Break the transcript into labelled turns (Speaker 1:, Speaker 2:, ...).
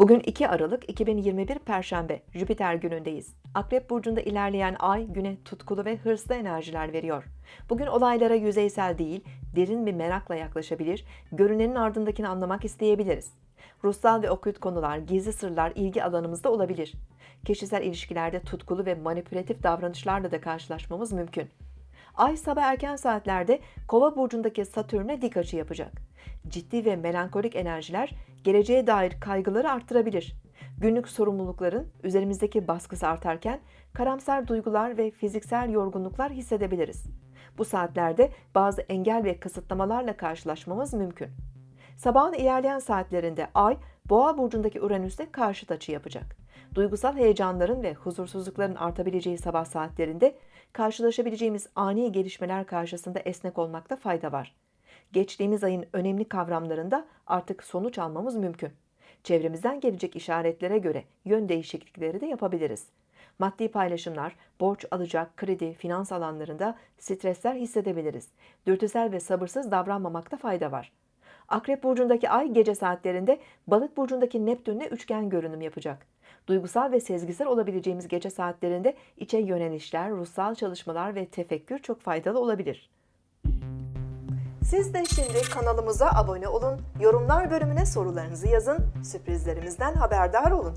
Speaker 1: Bugün 2 Aralık 2021 Perşembe, Jüpiter günündeyiz. Akrep burcunda ilerleyen ay güne tutkulu ve hırslı enerjiler veriyor. Bugün olaylara yüzeysel değil, derin bir merakla yaklaşabilir, görünenin ardındakini anlamak isteyebiliriz. Ruhsal ve okült konular, gizli sırlar ilgi alanımızda olabilir. Kişisel ilişkilerde tutkulu ve manipülatif davranışlarla da karşılaşmamız mümkün. Ay sabah erken saatlerde Kova burcundaki Satürn'e dik açı yapacak. Ciddi ve melankolik enerjiler geleceğe dair kaygıları arttırabilir. Günlük sorumlulukların üzerimizdeki baskısı artarken karamsar duygular ve fiziksel yorgunluklar hissedebiliriz. Bu saatlerde bazı engel ve kısıtlamalarla karşılaşmamız mümkün. Sabahın ilerleyen saatlerinde Ay, Boğa burcundaki Uranüs'te karşıt açı yapacak. Duygusal heyecanların ve huzursuzlukların artabileceği sabah saatlerinde karşılaşabileceğimiz ani gelişmeler karşısında esnek olmakta fayda var. Geçtiğimiz ayın önemli kavramlarında artık sonuç almamız mümkün. Çevremizden gelecek işaretlere göre yön değişiklikleri de yapabiliriz. Maddi paylaşımlar, borç alacak, kredi, finans alanlarında stresler hissedebiliriz. Dürtüsel ve sabırsız davranmamakta fayda var. Akrep burcundaki ay gece saatlerinde Balık burcundaki Neptünle üçgen görünüm yapacak. Duygusal ve sezgisel olabileceğimiz gece saatlerinde içe yönelişler, ruhsal çalışmalar ve tefekkür çok faydalı olabilir. Siz de şimdi kanalımıza abone olun, yorumlar bölümüne sorularınızı yazın, sürprizlerimizden haberdar olun.